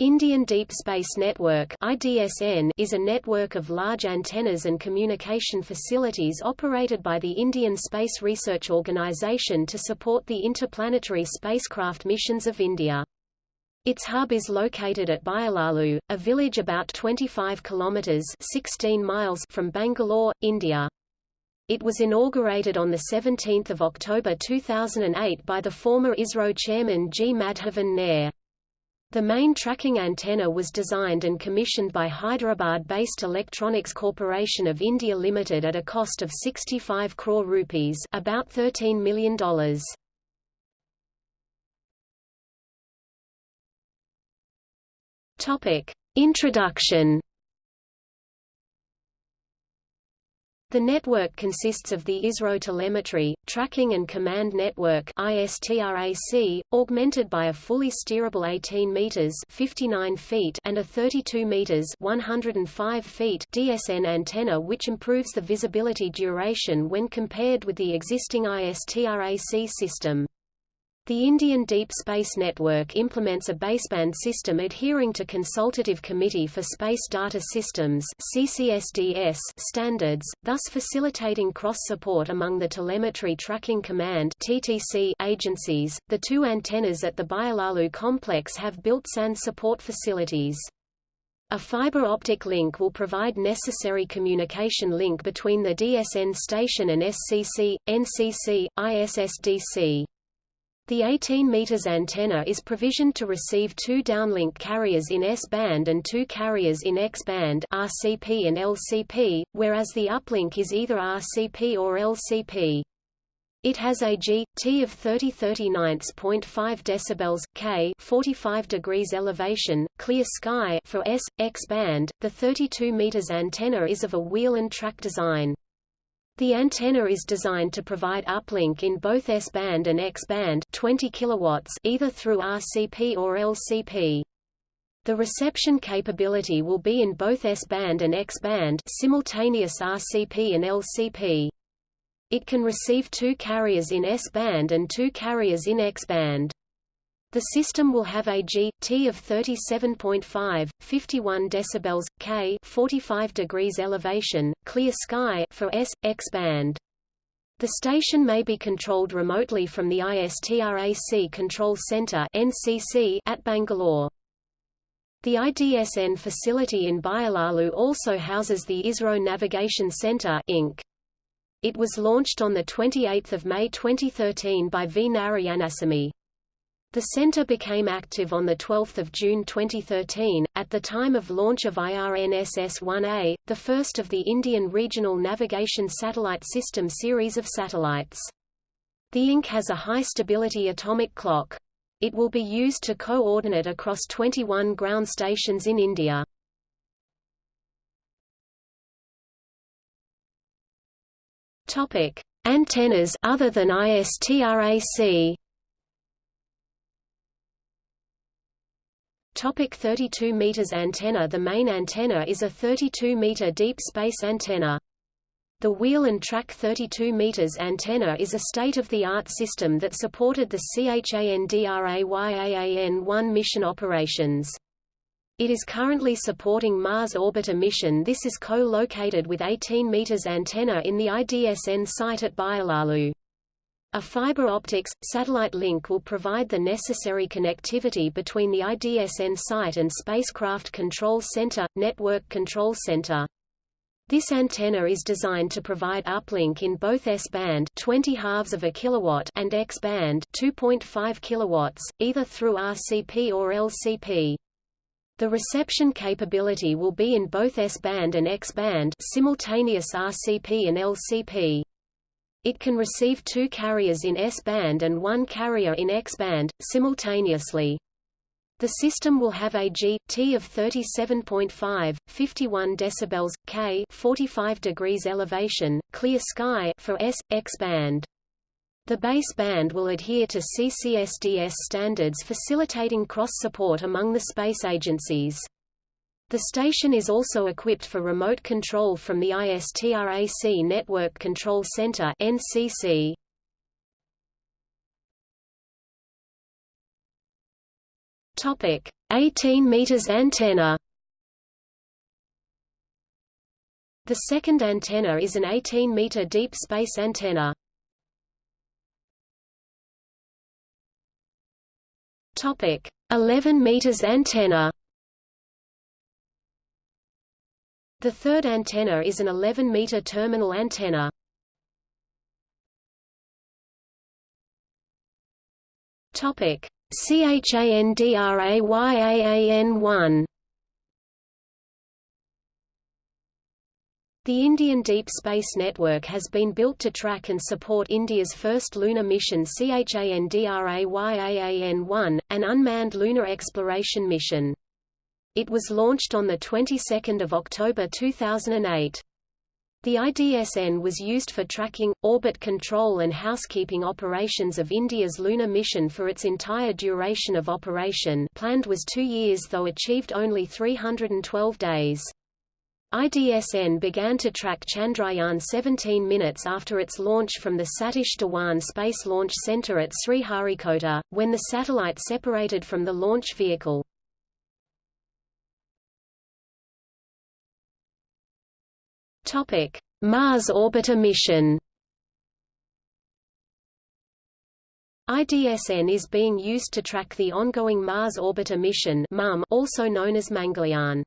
Indian Deep Space Network IDSN is a network of large antennas and communication facilities operated by the Indian Space Research Organisation to support the interplanetary spacecraft missions of India. Its hub is located at Byalalu, a village about 25 kilometers 16 miles from Bangalore, India. It was inaugurated on 17 October 2008 by the former ISRO chairman G. Madhavan Nair. The main tracking antenna was designed and commissioned by Hyderabad-based Electronics Corporation of India Limited at a cost of 65 crore rupees about $13 million. Topic: Introduction The network consists of the ISRO Telemetry, Tracking and Command Network ISTRAC, augmented by a fully steerable 18 meters 59 feet and a 32 meters 105 feet DSN antenna which improves the visibility duration when compared with the existing ISTRAC system. The Indian Deep Space Network implements a baseband system adhering to Consultative Committee for Space Data Systems (CCSDS) standards, thus facilitating cross-support among the Telemetry Tracking Command (TTC) agencies. The two antennas at the Byalalu complex have built SAN support facilities. A fiber optic link will provide necessary communication link between the DSN station and SCC, NCC, ISSDC. The 18 meters antenna is provisioned to receive two downlink carriers in S-band and two carriers in X-band RCP and LCP, whereas the uplink is either RCP or LCP. It has a G T of 30 39.5 decibels, K 45 degrees elevation, clear sky for S X band. The 32 meters antenna is of a wheel and track design. The antenna is designed to provide uplink in both S-band and X-band 20 kilowatts either through RCP or LCP. The reception capability will be in both S-band and X-band simultaneous RCP and LCP. It can receive two carriers in S-band and two carriers in X-band. The system will have a G T of 37.5, 51 decibels, K 45 degrees elevation, clear sky for S X band. The station may be controlled remotely from the ISTRAC Control Center (NCC) at Bangalore. The IDSN facility in Byalalu also houses the ISRO Navigation Center Inc. It was launched on 28 May 2013 by V. Narayanasamy. The center became active on 12 June 2013, at the time of launch of IRNSS-1A, the first of the Indian Regional Navigation Satellite System series of satellites. The INC has a high-stability atomic clock. It will be used to coordinate across 21 ground stations in India. Antennas other than ISTRAC Topic 32 meters antenna The main antenna is a 32-meter deep space antenna. The wheel and track 32 meters antenna is a state-of-the-art system that supported the CHANDRAYAAN-1 mission operations. It is currently supporting Mars orbiter mission This is co-located with 18 meters antenna in the IDSN site at Byalalu. A fiber optics, satellite link will provide the necessary connectivity between the IDSN site and Spacecraft Control Center, Network Control Center. This antenna is designed to provide uplink in both S-band 20 halves of a kilowatt and X-band 2.5 kilowatts, either through RCP or LCP. The reception capability will be in both S-band and X-band simultaneous RCP and LCP. It can receive two carriers in S-band and one carrier in X-band, simultaneously. The system will have a G T of 37.5, 51 decibels, K 45 degrees elevation, clear sky for S X band. The base band will adhere to CCSDS standards facilitating cross-support among the space agencies. The station is also equipped for remote control from the ISTRAC Network Control Center NCC. Topic: 18 meters antenna. The second antenna is an 18-meter deep space antenna. Topic: 11 meters antenna. The third antenna is an 11-meter terminal antenna. Topic: CHANDRAYAAN1 The Indian Deep Space Network has been built to track and support India's first lunar mission CHANDRAYAAN-1, an unmanned lunar exploration mission. It was launched on the 22nd of October 2008. The IDSN was used for tracking, orbit control and housekeeping operations of India's lunar mission for its entire duration of operation planned was two years though achieved only 312 days. IDSN began to track Chandrayaan 17 minutes after its launch from the Satish Dhawan Space Launch Center at Sriharikota, when the satellite separated from the launch vehicle. Mars orbiter mission IDSN is being used to track the ongoing Mars orbiter mission also known as Mangalyaan.